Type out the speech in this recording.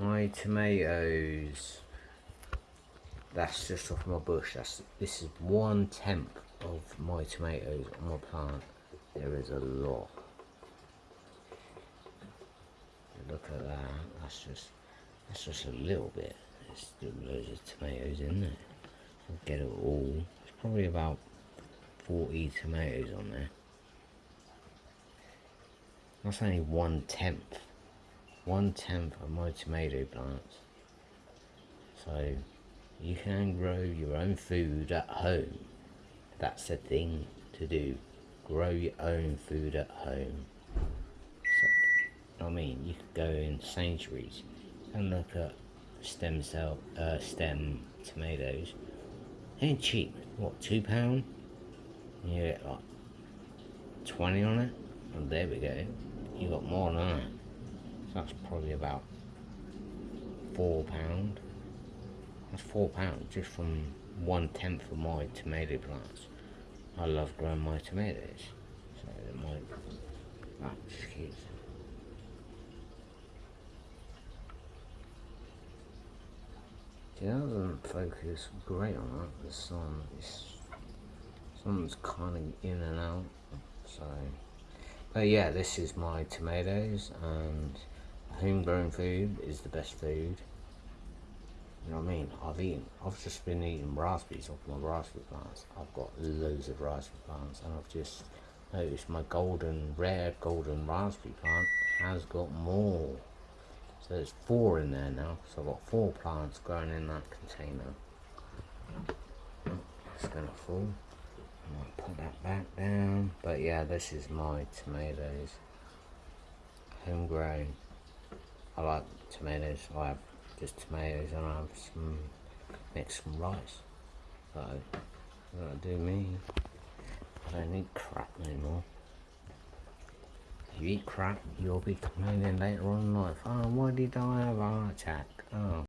my tomatoes. That's just off my bush. That's this is one tenth of my tomatoes on my plant. There is a lot. Look at that. That's just that's just a little bit. There's still loads of tomatoes in there. I'll get it all. It's probably about 40 tomatoes on there. That's only one tenth. One tenth of my tomato plants. So you can grow your own food at home. That's the thing to do. Grow your own food at home. So, I mean, you could go in Sainsbury's and look at stem cell, uh, stem tomatoes. Ain't cheap. What, two pound? You get like 20 on it. And there we go. You got more than that. So that's probably about four pound. That's four pounds just from one tenth of my tomato plants. I love growing my tomatoes. So they might ah, excuse. It doesn't focus great on that. The sun is sun's kind of in and out. So but yeah, this is my tomatoes and homegrown food is the best food. You know what I mean? I've eaten, I've just been eating raspberries off my raspberry plants. I've got loads of raspberry plants and I've just noticed my golden, rare golden raspberry plant has got more. So there's four in there now. So I've got four plants growing in that container. It's gonna fall. I might put that back down. But yeah, this is my tomatoes. Homegrown. I like tomatoes. I have just tomatoes and I have some some rice. So that'll do me. I don't need crap anymore. If you eat crap, you'll be complaining later on in life. Oh, why did I have a heart attack? Oh.